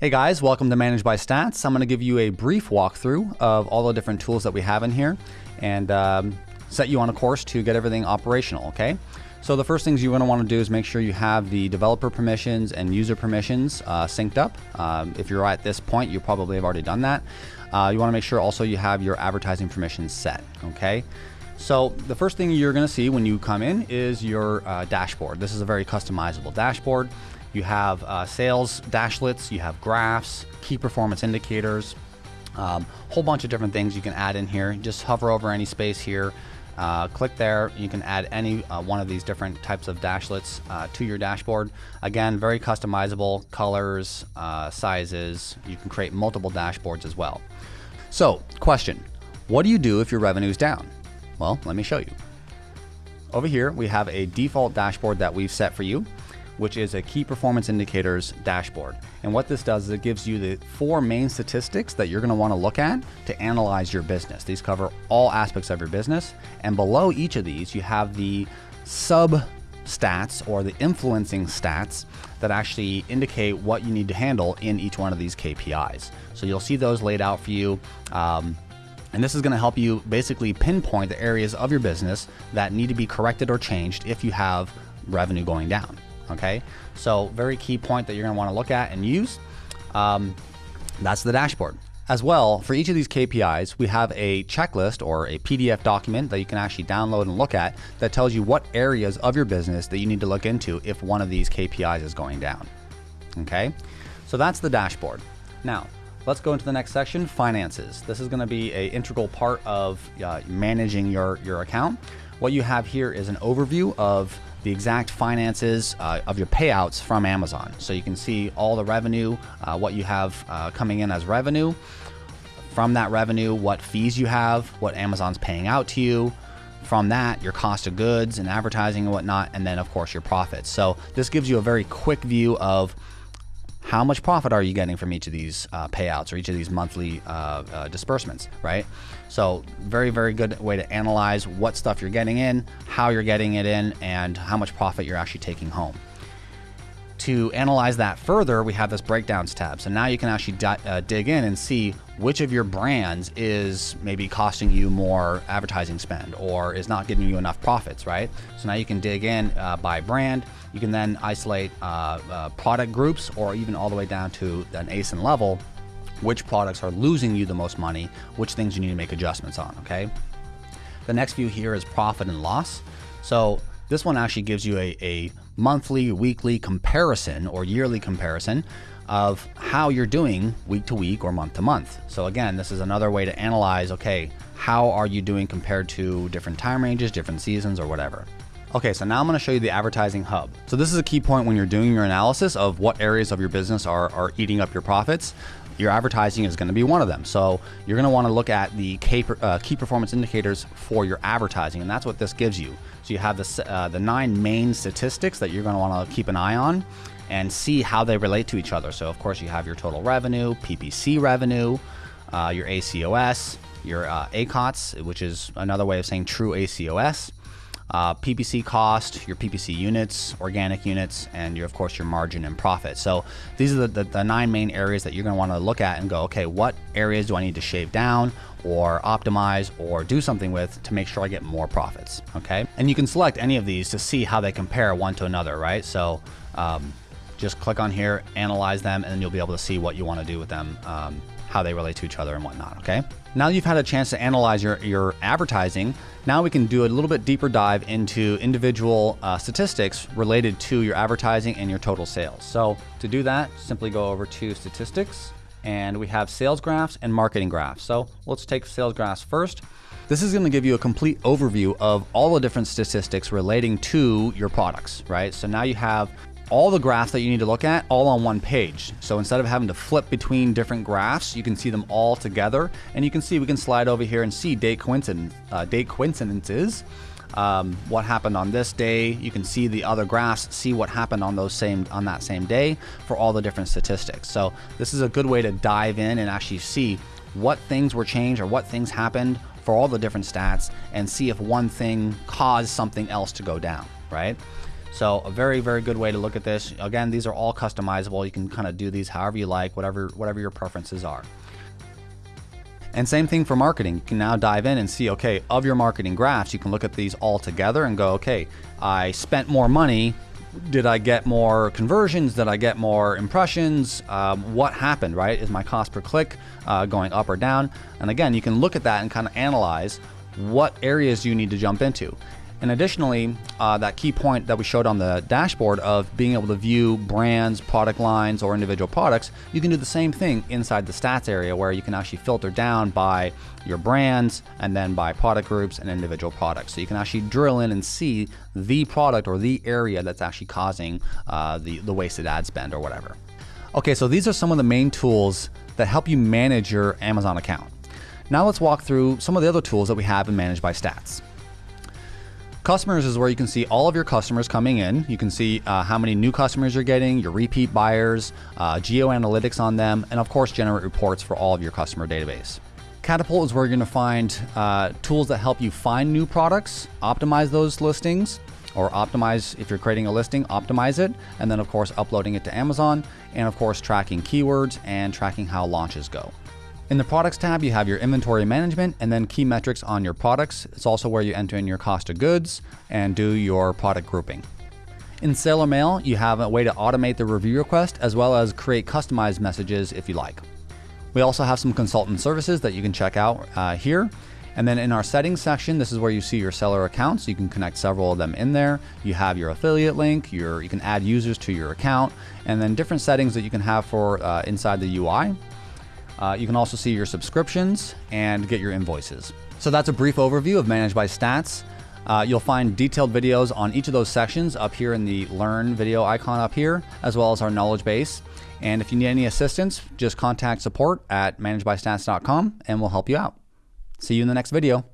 Hey guys, welcome to Manage by Stats. I'm going to give you a brief walkthrough of all the different tools that we have in here and um, set you on a course to get everything operational, okay? So the first things you're going to want to do is make sure you have the developer permissions and user permissions uh, synced up. Um, if you're at this point, you probably have already done that. Uh, you want to make sure also you have your advertising permissions set, okay? So the first thing you're going to see when you come in is your uh, dashboard. This is a very customizable dashboard. You have uh, sales dashlets, you have graphs, key performance indicators, um, whole bunch of different things you can add in here. Just hover over any space here, uh, click there. You can add any uh, one of these different types of dashlets uh, to your dashboard. Again, very customizable colors, uh, sizes. You can create multiple dashboards as well. So, question What do you do if your revenue is down? Well, let me show you. Over here, we have a default dashboard that we've set for you which is a key performance indicators dashboard. And what this does is it gives you the four main statistics that you're going to want to look at to analyze your business. These cover all aspects of your business. And below each of these, you have the sub stats or the influencing stats that actually indicate what you need to handle in each one of these KPIs. So you'll see those laid out for you. Um, and this is going to help you basically pinpoint the areas of your business that need to be corrected or changed if you have revenue going down okay? So very key point that you're gonna wanna look at and use. Um, that's the dashboard. As well, for each of these KPIs, we have a checklist or a PDF document that you can actually download and look at that tells you what areas of your business that you need to look into if one of these KPIs is going down. Okay, so that's the dashboard. Now, let's go into the next section, finances. This is gonna be a integral part of uh, managing your, your account. What you have here is an overview of the exact finances uh, of your payouts from Amazon. So you can see all the revenue, uh, what you have uh, coming in as revenue. From that revenue, what fees you have, what Amazon's paying out to you. From that, your cost of goods and advertising and whatnot, and then of course your profits. So this gives you a very quick view of how much profit are you getting from each of these uh, payouts or each of these monthly uh, uh, disbursements, right? So very, very good way to analyze what stuff you're getting in, how you're getting it in, and how much profit you're actually taking home. To analyze that further, we have this breakdowns tab. So now you can actually uh, dig in and see which of your brands is maybe costing you more advertising spend or is not getting you enough profits, right? So now you can dig in uh, by brand. You can then isolate uh, uh product groups or even all the way down to an ASIN level, which products are losing you the most money, which things you need to make adjustments on, okay? The next view here is profit and loss. So this one actually gives you a, a monthly, weekly comparison or yearly comparison of how you're doing week to week or month to month. So again, this is another way to analyze, okay, how are you doing compared to different time ranges, different seasons or whatever. Okay, so now I'm gonna show you the advertising hub. So this is a key point when you're doing your analysis of what areas of your business are, are eating up your profits. Your advertising is gonna be one of them. So you're gonna wanna look at the key, uh, key performance indicators for your advertising, and that's what this gives you. So you have the, uh, the nine main statistics that you're going to want to keep an eye on and see how they relate to each other. So of course you have your total revenue, PPC revenue, uh, your ACOS, your uh, ACOTS, which is another way of saying true ACOS, uh, PPC cost, your PPC units, organic units, and your, of course your margin and profit. So these are the, the, the nine main areas that you're going to want to look at and go, okay, what areas do I need to shave down or optimize or do something with to make sure I get more profits, okay? And you can select any of these to see how they compare one to another, right? So um, just click on here, analyze them, and then you'll be able to see what you want to do with them um, how they relate to each other and whatnot, okay? Now you've had a chance to analyze your, your advertising, now we can do a little bit deeper dive into individual uh, statistics related to your advertising and your total sales. So to do that, simply go over to statistics and we have sales graphs and marketing graphs. So let's take sales graphs first. This is going to give you a complete overview of all the different statistics relating to your products, right? So now you have all the graphs that you need to look at all on one page. So instead of having to flip between different graphs, you can see them all together. And you can see, we can slide over here and see date, coincidence, uh, date coincidences. Um, what happened on this day. You can see the other graphs, see what happened on those same on that same day for all the different statistics. So this is a good way to dive in and actually see what things were changed or what things happened for all the different stats and see if one thing caused something else to go down, right? So a very, very good way to look at this. Again, these are all customizable. You can kind of do these however you like, whatever, whatever your preferences are. And same thing for marketing. You can now dive in and see, okay, of your marketing graphs, you can look at these all together and go, okay, I spent more money. Did I get more conversions? Did I get more impressions? Um, what happened, right? Is my cost per click uh, going up or down? And again, you can look at that and kind of analyze what areas you need to jump into. And additionally, uh, that key point that we showed on the dashboard of being able to view brands, product lines, or individual products, you can do the same thing inside the stats area where you can actually filter down by your brands and then by product groups and individual products. So you can actually drill in and see the product or the area that's actually causing uh, the, the wasted ad spend or whatever. Okay, so these are some of the main tools that help you manage your Amazon account. Now let's walk through some of the other tools that we have in Manage by Stats. Customers is where you can see all of your customers coming in. You can see uh, how many new customers you're getting, your repeat buyers, uh, geo analytics on them, and of course, generate reports for all of your customer database. Catapult is where you're going to find uh, tools that help you find new products, optimize those listings, or optimize if you're creating a listing, optimize it, and then of course uploading it to Amazon, and of course tracking keywords and tracking how launches go. In the products tab, you have your inventory management and then key metrics on your products. It's also where you enter in your cost of goods and do your product grouping. In Seller Mail, you have a way to automate the review request as well as create customized messages if you like. We also have some consultant services that you can check out uh, here. And then in our settings section, this is where you see your seller accounts. You can connect several of them in there. You have your affiliate link, your, you can add users to your account, and then different settings that you can have for uh, inside the UI. Uh, you can also see your subscriptions and get your invoices. So that's a brief overview of Managed by Stats. Uh, you'll find detailed videos on each of those sections up here in the Learn video icon up here, as well as our knowledge base. And if you need any assistance, just contact support at managedbystats.com and we'll help you out. See you in the next video.